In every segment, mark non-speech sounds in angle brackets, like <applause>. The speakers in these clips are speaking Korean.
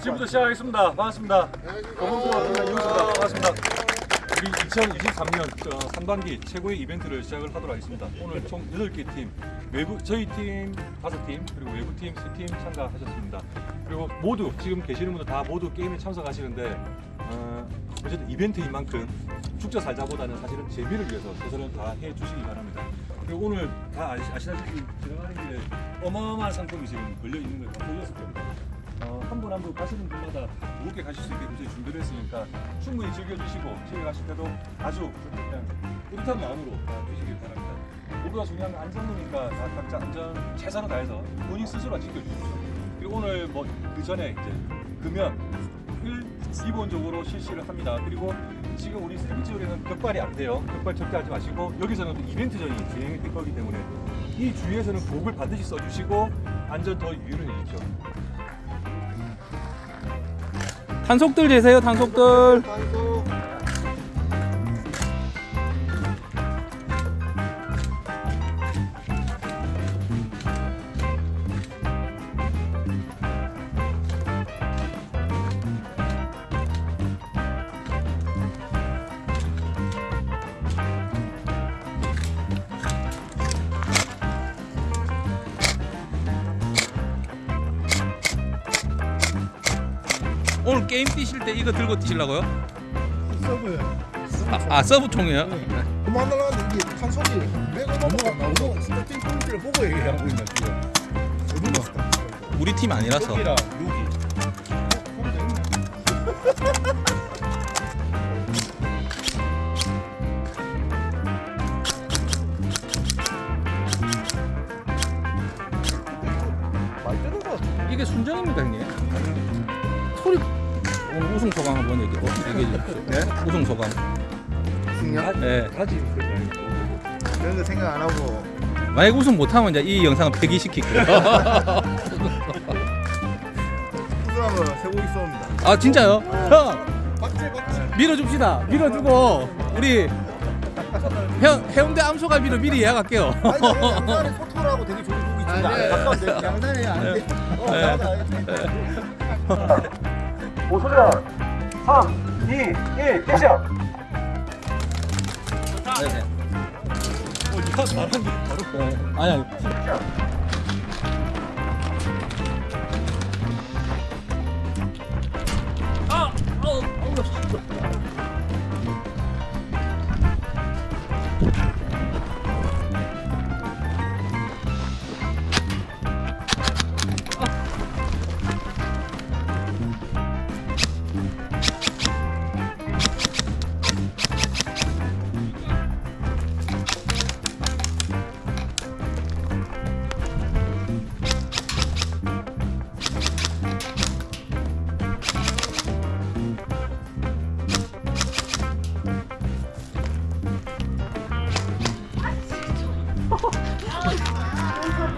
지금부터 시작하겠습니다. 반갑습니다. 검은도와 이호수입니다. 반갑습니다. 우리 2023년 어, 상반기 최고의 이벤트를 시작을 하도록 하겠습니다. 오늘 총 8개 팀, 외부 저희 팀 5팀 그리고 외부 팀 3팀 참가하셨습니다. 그리고 모두 지금 계시는 분들 다 모두 게임에 참석하시는데 어, 어쨌든 이벤트인 만큼 죽자 살자보다는 사실은 재미를 위해서 최선을 다해 주시기 바랍니다. 그리고 오늘 다 아시, 아시다시피 지나가는 길에 어마어마한 상품이 지금 걸려 있는 걸다 보셨을 겁니다. 어, 한분 한 분 가시는 분마다 무겁게 가실 수 있게 저희 준비를 했으니까 충분히 즐겨주시고 집에 가실 때도 아주 그냥 뿌듯한 마음으로 다 주시길 바랍니다. 무엇보다 중요한 건 안전이니까 다 각자 안전 최선을 다해서 본인 스스로 지켜주십시오. 그리고 오늘 뭐 그 전에 이제 금연 을 기본적으로 실시를 합니다. 그리고 지금 우리 세비지홀에는 격발이 안 돼요. 격발 절대 하지 마시고 여기서는 또 이벤트전이 진행이 될 거기 때문에 이 주위에서는 곡을 반드시 써주시고 안전 더 유의를 해주십시오. 탄속들 재세요 탄속들 때 이거 들고 뛰시려고요? 서브예요. 아, 아 서브 총이에요? 그만 날라가는데 이게 탄속이 맥을 넘어가 나오고 스타팅 포인트를 보고 얘기하고 있는 지금. 갔어? 우리 팀 아니라서 여기랑 여기. 이게 순정입니까 형님? 오늘 우승 소감 한번 얘기, 어, 얘기해 주십시오 네? 우승 소감 승량? 네. 가지 그런 거 생각 안 하고 만약 우승 못하면 이제 이 영상은 폐기시킬게요 우승하면 세고 있습니다. 아 진짜요? 형 박제 박제. 밀어줍시다 밀어주고 우리 형 해운대 암소갈비로 미리 예약할게요 아니 양산에 소토라고 되게 좋은 곡이 있습니다. 가까운데 양산에 안 돼. 어, 네. 5소년 3, 2, 1, 액션! 네, 어, 니가 게 바로 네. 아니 아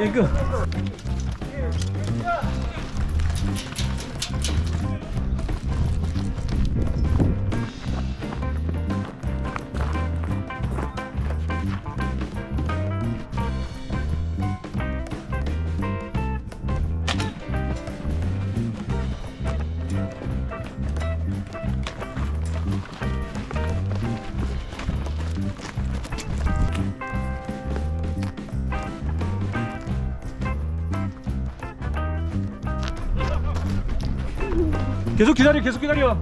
니이 계속 기다려 계속 기다려.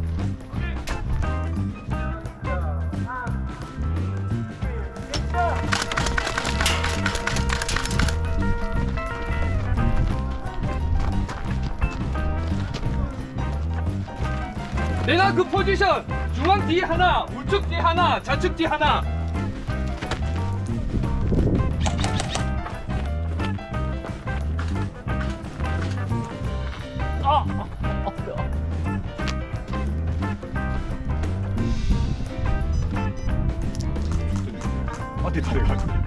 내가 그 포지션 중앙 뒤 하나 우측 뒤 하나 좌측 뒤 하나. 어 디 들어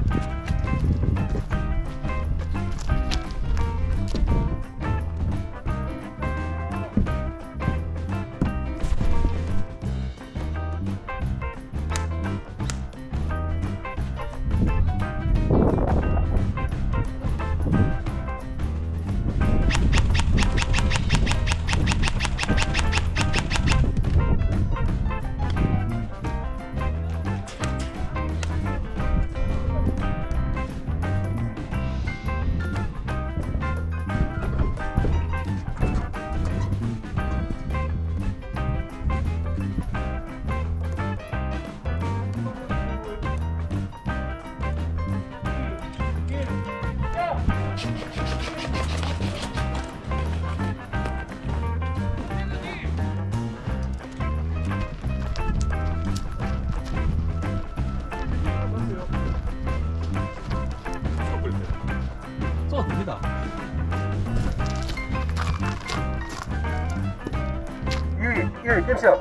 가지 1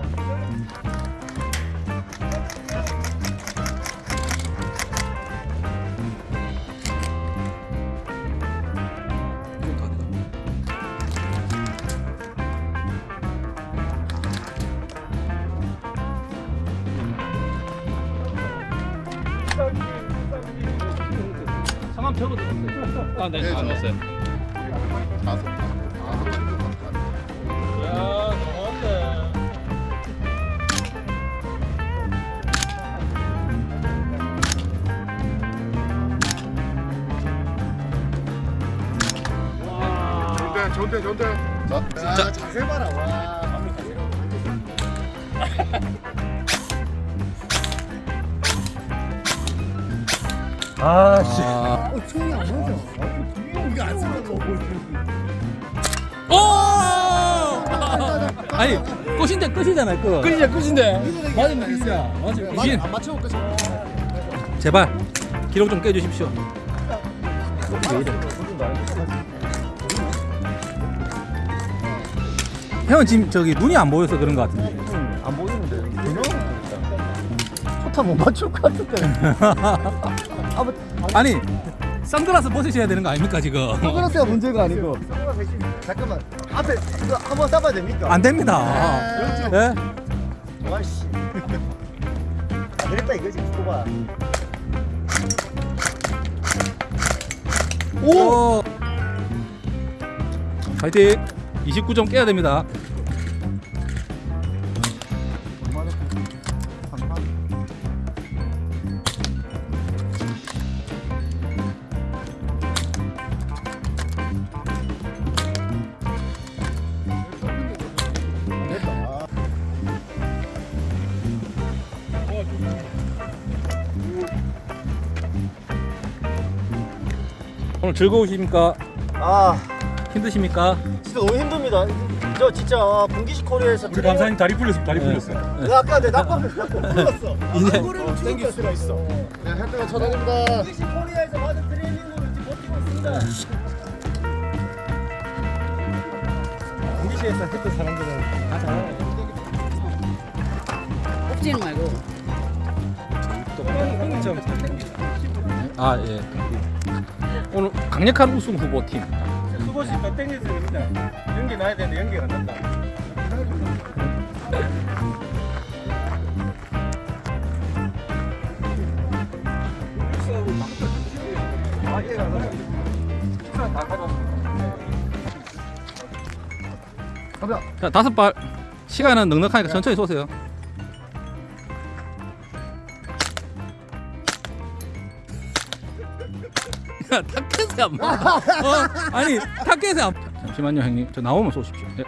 캡션 상암 적어도 아, 네, 안 넣었어요. 좋은데, 좋은데, 좋은데. 자, 자, 자세 봐라. 와. 아 씨. 아. 어, 총이 안 맞아. 이게 안 쓰는 거. 오! 아니, 끝인데 끝이잖아요, 끝. 끝이야, 끝인데. 맞으면 끝이야. 맞으면 끝이야. 안 맞춰 볼까? 제발 기록 좀 깨주십시오. 왜 이래? 형은 지금 저기 눈이 안 보여서 그런 것 같은데. 안 보이는데. 전혀 포탄 못 맞출 것 같은데. <laughs> 아무 아니 선글라스 벗으셔야 되는 거 아닙니까 지금? 선글라스가 문제가 아니고. 잠깐만. 앞에 이거 한번 쏴봐야 됩니까? 안 됩니다. 아, 예? 와씨. 안 되겠다 이거지. 두고 봐. 오! 파이팅! 29점 깨야 됩니다. 오늘 즐거우십니까? 아, 힘드십니까? 진짜 너무 힘듭니다. 저 진짜 아, 분기식 코리아에서 우리 감사님 다리 풀렸어 다리 네. 풀렸어요. 내가 아까 내 낙방 풀렸어. 이제 땡길 수가 있어. 네, 혜택가 천원입니다. 분기식 코리아에서 받은 트레이닝으로 지금 버티고 있습니다. 분기식에서 했던 사람들은 다 잘하네. 엎지는 말고 아 예. 오늘 강력한 우승 후보 팀. 땡겨서 됩니다. 연기 나야 되는데 연기가 안 난다. 자 다섯 발. 시간은 넉넉하니까 천천히 쏘세요. 안 맞아. 어? 아니 타켓에 안. 잠시만요 형님. 저 나오면 쏘십시오. 예.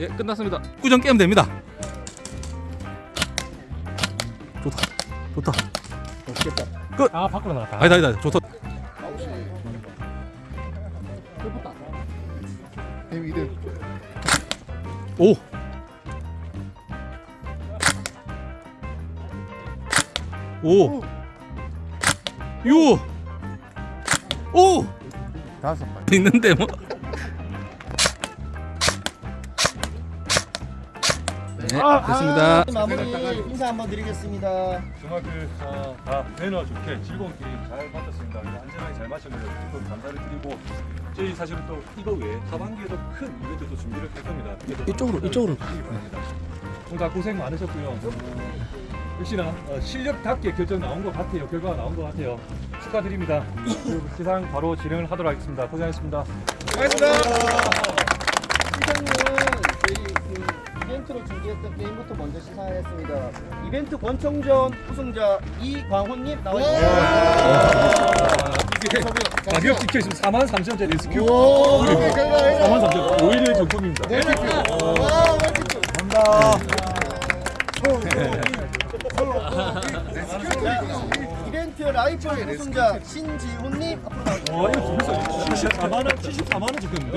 예 끝났습니다. 구정 깨면 됩니다. 좋다. 좋다. 아 밖으로 나갔다. 아니다 아니다 좋다. 오. 오. 유. 오. 다섯 발. 있는데 뭐. 네, 됐습니다. 마무리 인사 한번 드리겠습니다. 정말 그, 아, 다 매너 좋게 즐거운 게임 잘 마쳤습니다. 안전하게 잘 마쳤는데 또 감사를 드리고 저희 사실은 또 이거 외에 하반기에도 큰 이벤트도 준비를 할 겁니다. 이쪽으로, 이쪽으로. 오늘 다 고생 많으셨고요. 어, 역시나 어, 실력답게 결정 나온 것 같아요. 결과가 나온 것 같아요. 축하드립니다. 시상 바로 진행을 하도록 하겠습니다. 고생하셨습니다. 저희 그 이벤트로 준비했던 게임부터 먼저 시상하겠습니다. 이벤트 권총전 우승자 이광훈님 나와주세요. 이게 가격 찍혀 있으면 4만 3천 원짜리 스큐. 오, 그리고 오케이, 결과 4만 3천 원. 오일의 정품입니다. 와, 맛있죠. 이벤트 라이플 우승자 신지훈님 앞으로 나와주세요. 와 이거 재밌어. 74만 원, 74만 원 찍혔는데.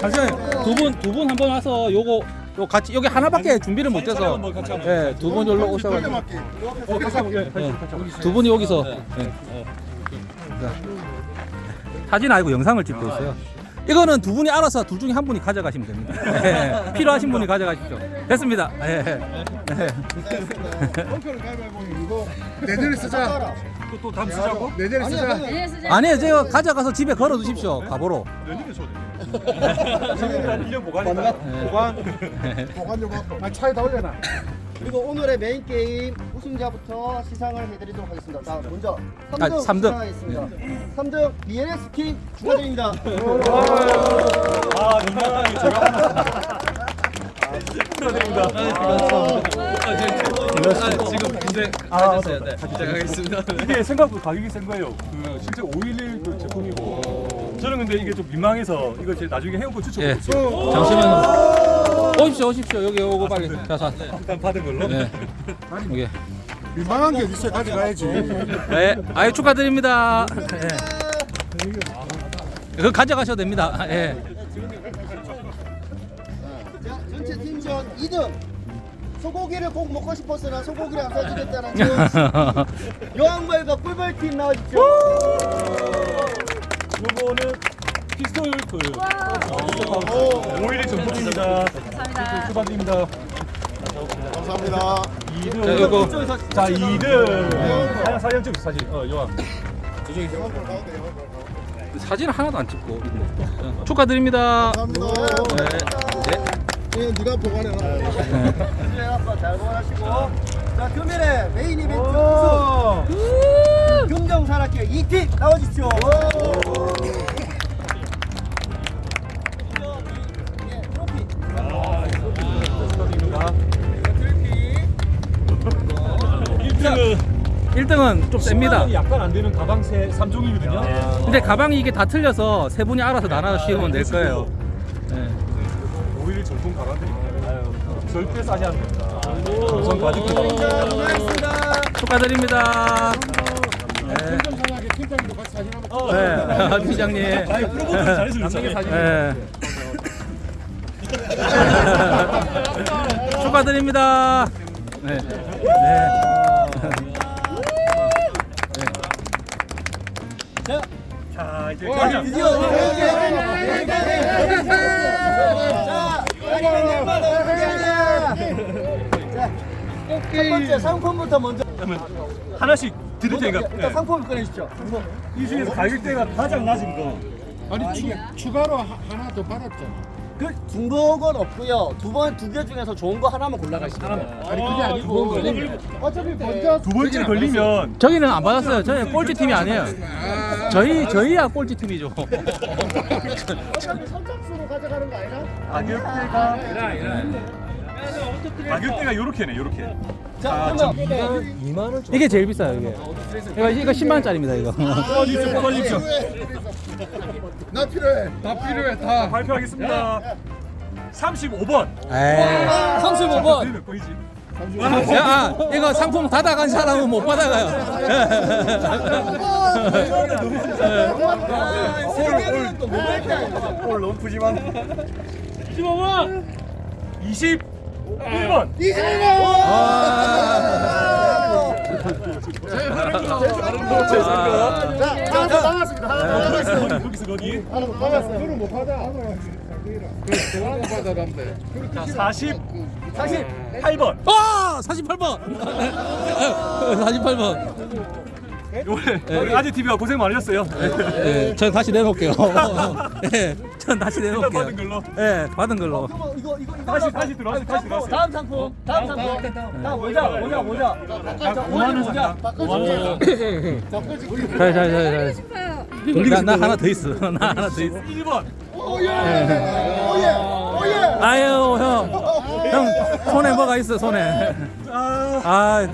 잠시만요. 두분 두 분 한 번 와서 요거 요 같이 여기 하나밖에 준비를 못 해서 한번 같이 한번. 예, 두 분이 올라 오셔가지고 맞기. 어, 같이 한번 예, 같이 예, 같이 한번. 두 분이 여기서 예. 자, 사진 아니고 영상을 찍고 있어요. 이거는 두 분이 알아서 둘 중에 한 분이 가져가시면 됩니다. <laughs> 예, 필요하신 분이 가져가십시오. 됐습니다. 예, 예. 이거 <laughs> 내년에 쓰자. 또 또 다음 쓰자고? 내년에 쓰자. 아니에요, 제가 가져가서 집에 걸어 두십시오. 가보로. 내년에 1년 보관이다. 보관. 보관 좀 하고. 아 차에다 올려놔. 그리고 오늘의 메인 게임 우승자부터 시상을 해드리도록 하겠습니다. 자, 먼저 아, 3등 삼등. 시상하겠습니다. 3등 BNS 팀 축하드립니다. 아, 정말 제가 축하드립니다. 지금 근데 아, 네. 시작하겠습니다. 이게 생각보다 가격이 센 거예요. 그 실제 511그 제품이고. 저는 근데 이게 좀 민망해서 이거 제 나중에 해운권 예. 추천드릴게요. 잠시만요. 오십시오, 오십시오. 여기 오고 빨리. 자, 자. 일단 받은 걸로. 예. 여기. 민망한 게 있어 가져가야지. 네, 아유 축하드립니다. 예. 그거 가져가셔도 됩니다. 예. 자, 전체 팀전 2등. 소고기를 꼭 먹고 싶었으나 소고기를 안 사주겠다는 저 여왕벌과 꿀벌팀 나와주십시오. 요거는 피스톨 그 오일일 정품입니다. 감사합니다. 축하드립니다. 감사합니다. 2등. 자, 요거 자, 2등. 사진 사진 찍 사진. 어, 요한. 사진 하나도 안 찍고 있네. 어, 축하드립니다. 감사합니다. 네. 예, 네가 보관해라. 네, 한번 잘 보관하시고. 자, 금일의 메인 이벤트 우승. 금정 산악회 2팀 나와주십시오. 예, 트로피. 축하드립니다. 트로피. 1등은 1등은 좀 셉니다. 약간 안 되는 가방 세 3종이거든요. 근데 가방이 이게 다 틀려서 세 분이 알아서 나눠 씌우면 될 거예요. 예. 오일의 정품 가방들입니다. 아유, 절대 싸지 않습니다. 우선 가죽 자, 고맙습니다. 축하드립니다. 팀장님하게 팀장님도 같이 사진 한번 네, 팀장님. 아니, 잘해서 그렇잖아요. 예. 축하드립니다. 네. 네. 자, 이제. 드디어 자, 자, 첫 번째 상품부터 먼저 그러면 하나씩 드릴 테니까 일단 네. 상품을 꺼내주십시오. 이 중에서 가격대가 가장 낮은 거. 아니 추, 추가로 하, 하나 더 받았잖아. 그 중복은 없고요. 두 번 두 개 중에서 좋은 거 하나만 골라가시면 돼요. 아니 그게 아니고 어차피 먼저 두 번째 걸리면 저기는 안 받았어요. 저희 꼴찌 팀이 아니에요. 저희 저희야 꼴찌 팀이죠. 선착순으로 가져가는 거 아니야? 가격대가 가격대가 요렇게네, 요렇게. 자, 그러면 이게 제일 비싸요. 이게. 이거 이거 10만 원짜리입니다. 이거. 뽑아주십시오, 뽑아주십시오. 나 필요해. 다 필요해 다. 발표하겠습니다. 35번. 에이. 35번. 몇 번이지? 야, 아, 이거 상품 받아간 사람은 못 받아가요. 때 아니에요. 오늘 너무 푸짐한. 25번. 21번. 아, 자, 하나 더 남았습니다. 하나 더 남았어요. 거기서 거기. 하나 더 남았어요. 그걸 못 받아란대. 자, 48번. 아, 48번. 48번. 오늘 아재 TV가 고생 많으셨어요. 예, 전 다시 내놓을게요. 예, <laughs> 전 다시 내놓을게요. 받은 걸로. 예, 받은 걸로. 그러면 이거 이거 이거 다시 다시 들어왔어요. 다시 들어왔어요. 다음 상품. 다음 상품. 다음 모자 모자 모자. 자, 5만 원 모자. 5만 원. 자, 자, 자, 자. 싶어요. 나, <laughs> 나 하나 더 있어. 나 하나 더 있어. 1번. 오예. 오예. 아유, 형. 형, 손에 뭐가 있어, 손에. 아, 아,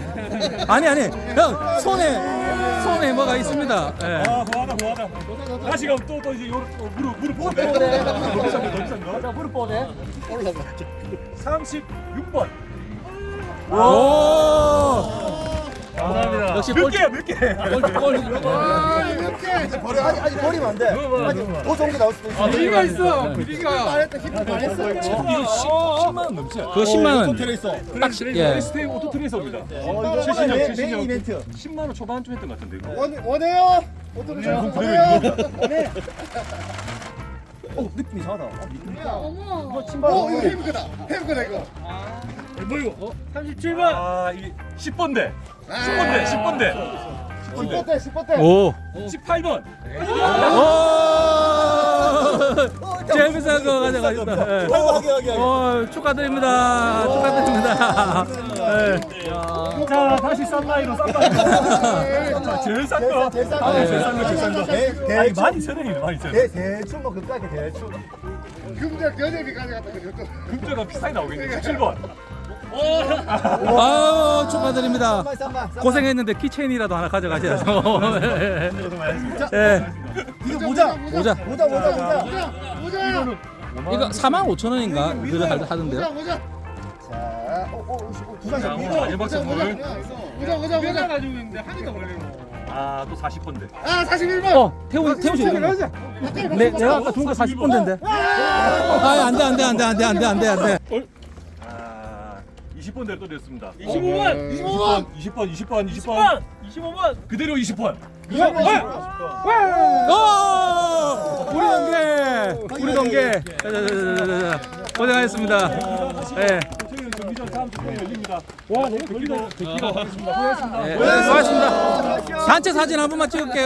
아니, 아니. 형, 손에, 손에 뭐가 있습니다. 예. 아, 고하다, 고하다. 다시 가면 또, 또 이제 요, 어, 무릎, 무릎 더 비싼 거. 자, 무릎 뻗네. 36번. 오! 감사합니다. 역시 몇 꼴- 개야 몇 개? 꼴, 꼴. 아직 아직 버리면 안 돼. 아직 더 좋은 게 나올 수도 있어. 비리가 있어. 비리가. 말했다 힘을 말했어. 이게 10만 원 넘지? 그거 10만 원. 트레이서. 딱 시- 예. STM 오토 트레이서입니다. 이거 최신형 최신형 이벤트. 10만 원 초반쯤 했던 것 같은데 이거. 원 원해요. 어떤 거 원해요. 원해. 어 느낌 이상하다. 어머. 이거 신발. 어 이거 헤이브거다. 헤이브거다 이거. 아 이게 10번대. 10번대 10번대. 10번 때 10번 때. 오. 18번. 오. 재밌어 거 가져가 셨다. 예. 하게 하게 하게. 어, 축하드립니다. 축하드립니다. 예. 자 다시 싼 나이로 싼 나이로. 제일 싼 거. 대상 아, 예. 대상 거 대상 거. 아니 많이 세네 많이. 대 대충 뭐 그까지 대충. 금작 여대비 가져갔다 그랬어. 금자가 비싸게 나오겠네. 17번. 아유, 축하드립니다. 쌈마 쌈마. 고생했는데 키체인이라도 하나 가져가셔야죠. 예. 예. 이거 모자. 모자. 모자 모자 모자. 모자. 이거 4만 5천 원인가 하- 하던데요. 모자. 자, 어, 어, 어, 두자 장이야. 오늘 마지막 선물. 모자 모자 내가 모자. 가지고 있는데 한이가 걸리는 아또 40번대. 아 41번. 어, 태우 태우 씨. 네, 내가 아까 준거 40분대인데. 아, 안 돼, 안 돼, 안 돼, 안 돼, 안 돼, 안 돼, 안 돼. 아 20번대를 또 드렸습니다. 25번. 20번 20번 20번 20번 25번. 25번. 그대로 20번. 오! 우리 동계, 우리 동계. 자, 자, 자, 자, 자, 자. 고생하셨습니다. 예. 와 너무 걸리다. 예, 수고하셨습니다. 단체 사진 한 번만 찍을게요.